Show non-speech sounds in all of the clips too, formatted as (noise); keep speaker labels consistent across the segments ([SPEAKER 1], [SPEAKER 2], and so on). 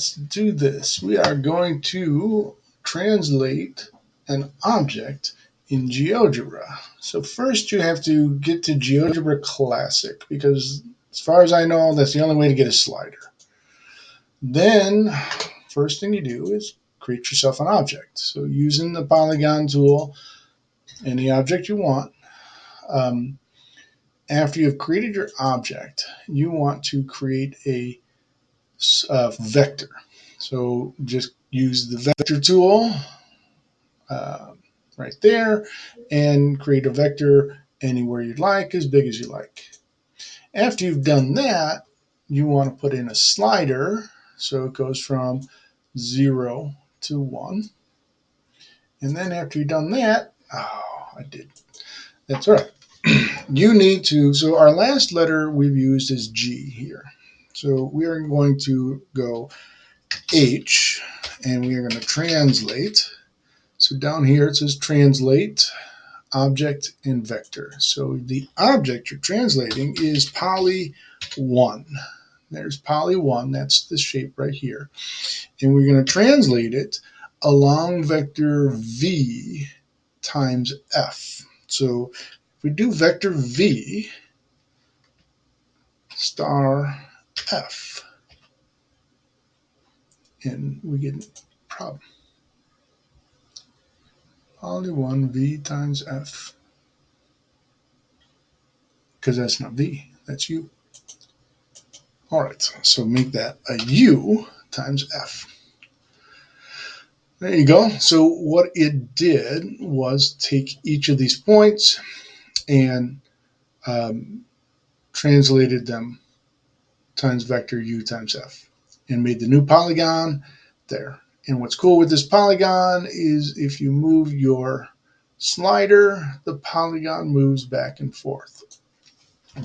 [SPEAKER 1] let's do this. We are going to translate an object in GeoGebra. So first you have to get to GeoGebra Classic because as far as I know, that's the only way to get a slider. Then first thing you do is create yourself an object. So using the polygon tool, any object you want, um, after you've created your object, you want to create a, a vector. So just use the vector tool uh, right there and create a vector anywhere you'd like, as big as you like. After you've done that, you want to put in a slider. So it goes from 0 to 1. And then after you've done that, oh, I did. That's all right. (clears throat) you need to, so our last letter we've used is G here. So we are going to go H and we are going to translate. So down here it says translate object and vector. So the object you're translating is poly 1. There's poly 1, that's the shape right here. And we're going to translate it along vector v times f. So if we do vector v star f, and we get a problem. Only 1 v times f, because that's not v, that's u. All right, so make that a u times f. There you go. So what it did was take each of these points and um, translated them times vector u times f and made the new polygon there. And what's cool with this polygon is if you move your slider, the polygon moves back and forth.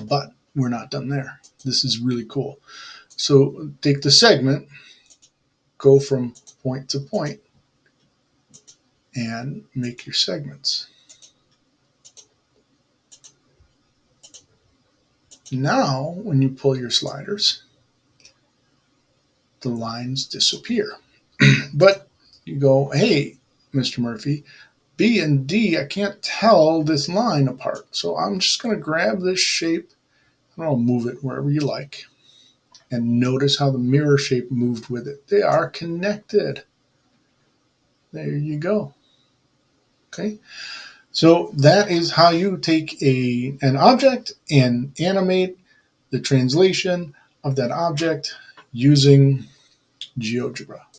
[SPEAKER 1] But we're not done there. This is really cool. So take the segment, go from point to point, and make your segments. Now, when you pull your sliders, the lines disappear. (clears throat) but you go, hey, Mr. Murphy, B and D, I can't tell this line apart. So I'm just going to grab this shape and I'll move it wherever you like. And notice how the mirror shape moved with it. They are connected. There you go. Okay. So that is how you take a, an object and animate the translation of that object using GeoGebra.